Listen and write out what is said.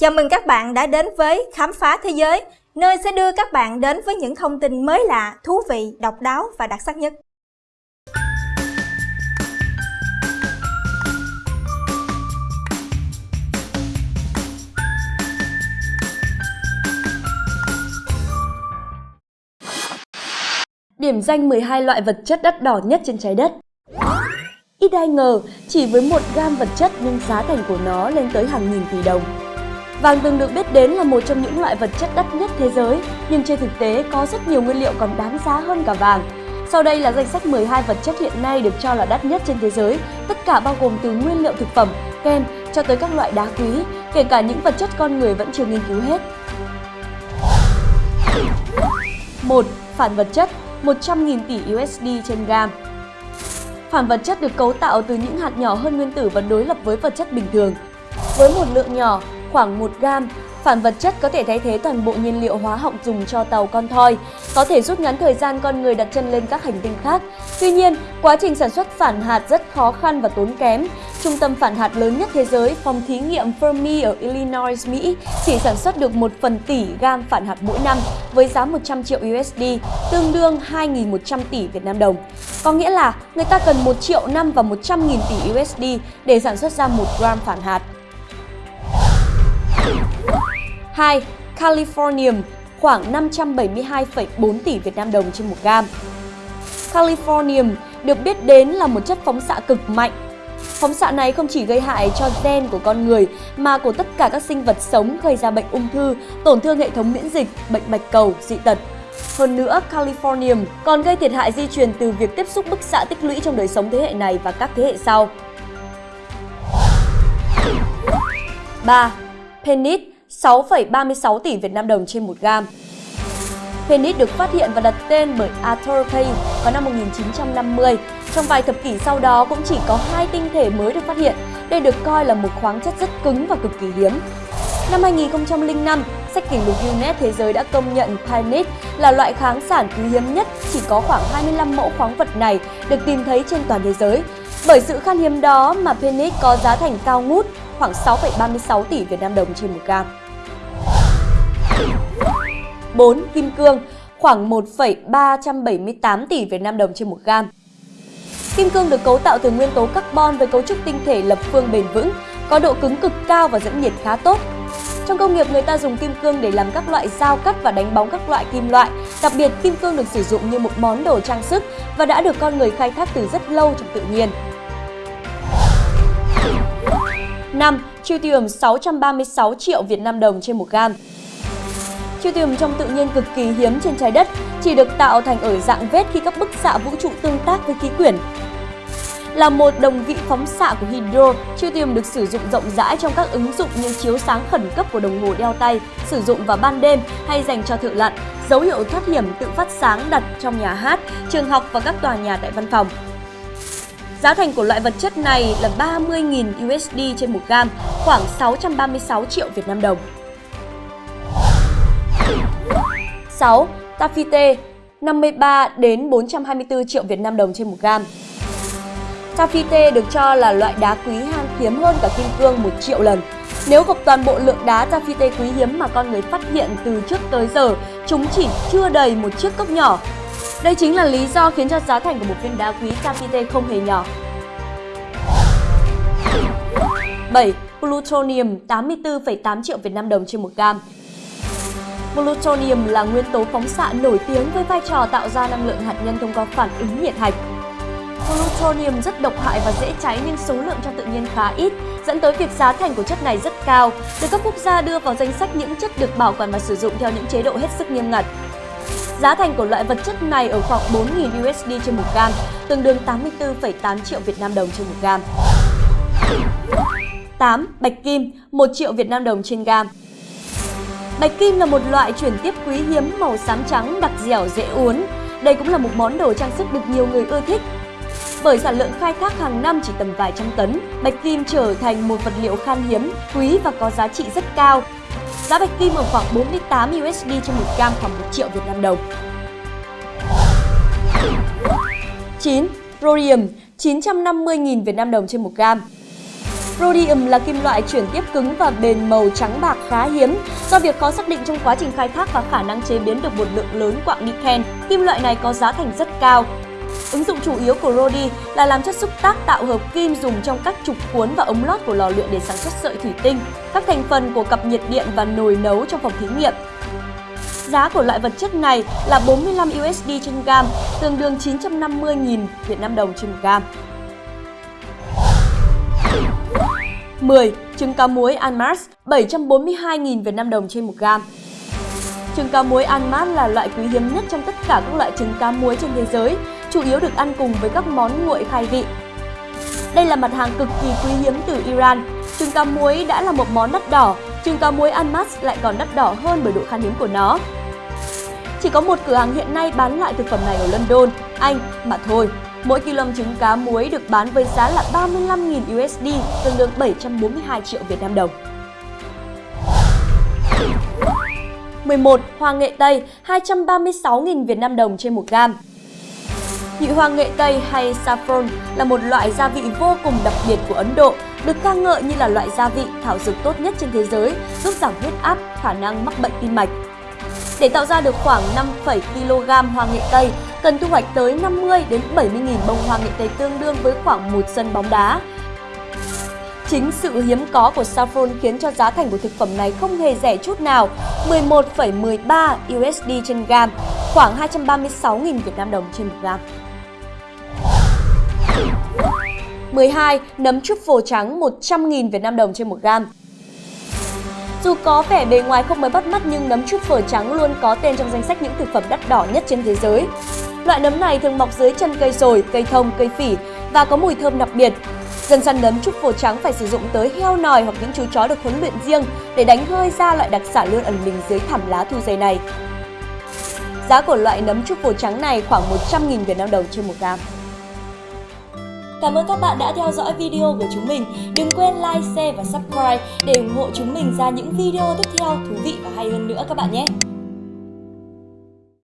Chào mừng các bạn đã đến với Khám phá Thế giới, nơi sẽ đưa các bạn đến với những thông tin mới lạ, thú vị, độc đáo và đặc sắc nhất. Điểm danh 12 loại vật chất đắt đỏ nhất trên trái đất Ít ai ngờ, chỉ với một gam vật chất nhưng giá thành của nó lên tới hàng nghìn tỷ đồng. Vàng từng được biết đến là một trong những loại vật chất đắt nhất thế giới, nhưng trên thực tế có rất nhiều nguyên liệu còn đáng giá hơn cả vàng. Sau đây là danh sách 12 vật chất hiện nay được cho là đắt nhất trên thế giới, tất cả bao gồm từ nguyên liệu thực phẩm, kem cho tới các loại đá quý, kể cả những vật chất con người vẫn chưa nghiên cứu hết. 1. Phản vật chất 100.000 tỷ USD trên gam Phản vật chất được cấu tạo từ những hạt nhỏ hơn nguyên tử và đối lập với vật chất bình thường. Với một lượng nhỏ, khoảng 1 gram phản vật chất có thể thay thế toàn bộ nhiên liệu hóa học dùng cho tàu con thoi, có thể rút ngắn thời gian con người đặt chân lên các hành tinh khác. Tuy nhiên, quá trình sản xuất phản hạt rất khó khăn và tốn kém. Trung tâm phản hạt lớn nhất thế giới, phòng thí nghiệm Fermi ở Illinois, Mỹ, chỉ sản xuất được 1 phần tỷ gam phản hạt mỗi năm với giá 100 triệu USD, tương đương 2.100 tỷ Việt Nam đồng. Có nghĩa là người ta cần 1 triệu năm và 100.000 tỷ USD để sản xuất ra 1 gram phản hạt. 2. Californium khoảng 572,4 tỷ Việt Nam đồng trên một gam. Californium được biết đến là một chất phóng xạ cực mạnh. Phóng xạ này không chỉ gây hại cho gen của con người mà của tất cả các sinh vật sống gây ra bệnh ung thư, tổn thương hệ thống miễn dịch, bệnh bạch cầu, dị tật. Hơn nữa, Californium còn gây thiệt hại di truyền từ việc tiếp xúc bức xạ tích lũy trong đời sống thế hệ này và các thế hệ sau. 3. Penit 6,36 tỷ Việt Nam đồng trên 1 gam. Penit được phát hiện và đặt tên bởi Arthur Kay vào năm 1950. Trong vài thập kỷ sau đó cũng chỉ có hai tinh thể mới được phát hiện. Đây được coi là một khoáng chất rất cứng và cực kỳ hiếm. Năm 2005, sách kỷ lục Guinness Thế giới đã công nhận Penit là loại kháng sản quý hiếm nhất, chỉ có khoảng 25 mẫu khoáng vật này được tìm thấy trên toàn thế giới. Bởi sự khan hiếm đó mà Penit có giá thành cao ngút, khoảng 6,36 tỷ Việt Nam đồng trên một gam. 4. Kim cương khoảng 1,378 tỷ Việt Nam đồng trên một gam. Kim cương được cấu tạo từ nguyên tố carbon với cấu trúc tinh thể lập phương bền vững, có độ cứng cực cao và dẫn nhiệt khá tốt. Trong công nghiệp, người ta dùng kim cương để làm các loại dao cắt và đánh bóng các loại kim loại. Đặc biệt, kim cương được sử dụng như một món đồ trang sức và đã được con người khai thác từ rất lâu trong tự nhiên. 5. Tritium 636 triệu Việt Nam đồng trên một gam. Tritium trong tự nhiên cực kỳ hiếm trên trái đất, chỉ được tạo thành ở dạng vết khi các bức xạ vũ trụ tương tác với khí quyển. Là một đồng vị phóng xạ của hydro, tritium được sử dụng rộng rãi trong các ứng dụng như chiếu sáng khẩn cấp của đồng hồ đeo tay, sử dụng vào ban đêm hay dành cho thợ lặn, dấu hiệu thoát hiểm tự phát sáng đặt trong nhà hát, trường học và các tòa nhà tại văn phòng. Giá thành của loại vật chất này là 30.000 USD trên một gam, khoảng 636 triệu Việt Nam đồng. 6. Tafite 53 đến 424 triệu Việt Nam đồng trên một gam. Tafite được cho là loại đá quý han hiếm hơn cả kim cương 1 triệu lần. Nếu gộp toàn bộ lượng đá Tafite quý hiếm mà con người phát hiện từ trước tới giờ, chúng chỉ chưa đầy một chiếc cốc nhỏ. Đây chính là lý do khiến cho giá thành của một viên đá quý Tafite không hề nhỏ. 7. Plutonium 84,8 triệu Việt Nam đồng trên một gam. Plutonium là nguyên tố phóng xạ nổi tiếng với vai trò tạo ra năng lượng hạt nhân thông qua phản ứng nhiệt hạch. Plutonium rất độc hại và dễ cháy nhưng số lượng trong tự nhiên khá ít, dẫn tới việc giá thành của chất này rất cao, được các quốc gia đưa vào danh sách những chất được bảo quản và sử dụng theo những chế độ hết sức nghiêm ngặt. Giá thành của loại vật chất này ở khoảng 4.000 USD trên một gam, tương đương 84,8 triệu Việt Nam đồng trên một gam. 8. Bạch kim, 1 triệu Việt Nam đồng trên gam. Bạch kim là một loại chuyển tiếp quý hiếm màu xám trắng đặc dẻo dễ uốn. Đây cũng là một món đồ trang sức được nhiều người ưa thích. Bởi sản lượng khai thác hàng năm chỉ tầm vài trăm tấn, bạch kim trở thành một vật liệu khan hiếm, quý và có giá trị rất cao. Giá bạch kim ở khoảng 48 USD trên một gam khoảng 1 triệu Việt Nam đồng. 9. Rhodium 950.000 Việt Nam đồng trên một gam. Rhodium là kim loại chuyển tiếp cứng và bền màu trắng bạc khá hiếm. Do việc khó xác định trong quá trình khai thác và khả năng chế biến được một lượng lớn quặng niken, kim loại này có giá thành rất cao. Ứng dụng chủ yếu của Rhodi là làm chất xúc tác tạo hợp kim dùng trong các trục cuốn và ống lót của lò luyện để sản xuất sợi thủy tinh, các thành phần của cặp nhiệt điện và nồi nấu trong phòng thí nghiệm. Giá của loại vật chất này là 45 USD trên gam, tương đương 950.000 Việt Nam đồng trên một gam. 10. Trứng cá muối Anmars 742.000 Việt Nam đồng trên một gam. Trứng cá muối Anmars là loại quý hiếm nhất trong tất cả các loại trứng cá muối trên thế giới, chủ yếu được ăn cùng với các món nguội khai vị. Đây là mặt hàng cực kỳ quý hiếm từ Iran. Trứng cá muối đã là một món đắt đỏ, trứng cá muối Anmars lại còn đắt đỏ hơn bởi độ khan hiếm của nó. Chỉ có một cửa hàng hiện nay bán loại thực phẩm này ở London, Anh mà thôi. Mỗi kg trứng cá muối được bán với giá là 35.000 USD, tương đương 742 triệu Việt Nam đồng. 11. Hoa nghệ Tây 236.000 Việt Nam đồng trên một gam. Nhị hoa nghệ Tây hay saffron là một loại gia vị vô cùng đặc biệt của Ấn Độ, được ca ngợi như là loại gia vị thảo dược tốt nhất trên thế giới, giúp giảm huyết áp, khả năng mắc bệnh tim mạch. Để tạo ra được khoảng 5,7 kg hoa nghệ Tây, cần thu hoạch tới 50 đến 70.000 bông hoa nghệ Tây tương đương với khoảng một sân bóng đá. Chính sự hiếm có của saffron khiến cho giá thành của thực phẩm này không hề rẻ chút nào, 11,13 USD trên gram, khoảng 236.000 Việt Nam đồng trên 1 gram. 12. Nấm truffle trắng 100.000 Việt Nam đồng trên 1 gram. Dù có vẻ bề ngoài không mới bắt mắt nhưng nấm truffle trắng luôn có tên trong danh sách những thực phẩm đắt đỏ nhất trên thế giới. Loại nấm này thường mọc dưới chân cây sồi, cây thông, cây phỉ và có mùi thơm đặc biệt. Dân săn nấm trúc phổ trắng phải sử dụng tới heo nòi hoặc những chú chó được huấn luyện riêng để đánh hơi ra loại đặc sản luôn ẩn mình dưới thảm lá thu dày này. Giá của loại nấm trúc phổ trắng này khoảng 100.000 Việt Nam đồng trên một gam. Cảm ơn các bạn đã theo dõi video của chúng mình. Đừng quên like, share và subscribe để ủng hộ chúng mình ra những video tiếp theo thú vị và hay hơn nữa các bạn nhé.